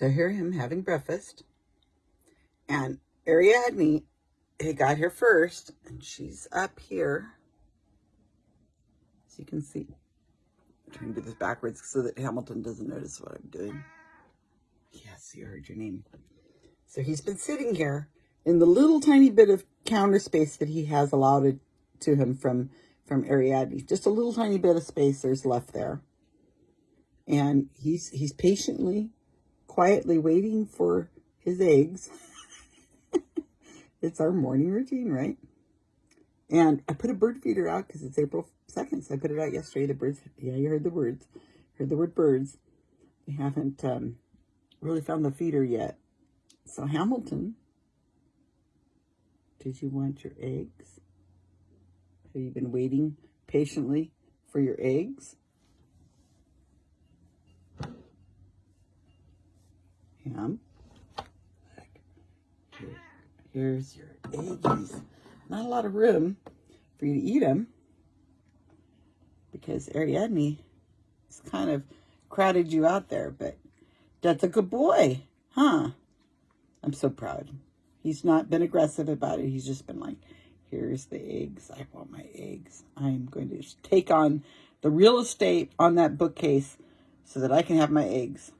So here him having breakfast. And Ariadne had got here first. And she's up here. As you can see. I'm trying to do this backwards so that Hamilton doesn't notice what I'm doing. Yes, you heard your name. So he's been sitting here in the little tiny bit of counter space that he has allotted to him from, from Ariadne. Just a little tiny bit of space there's left there. And he's, he's patiently, quietly waiting for his eggs. it's our morning routine, right? And I put a bird feeder out because it's April 2nd, so I put it out yesterday. The birds, yeah, you heard the words. Heard the word birds. They haven't um, really found the feeder yet. So Hamilton, did you want your eggs? Have you been waiting patiently for your eggs? Here's your eggies. Not a lot of room for you to eat them because Ariadne has kind of crowded you out there, but that's a good boy, huh? I'm so proud. He's not been aggressive about it. He's just been like, here's the eggs. I want my eggs. I'm going to take on the real estate on that bookcase so that I can have my eggs.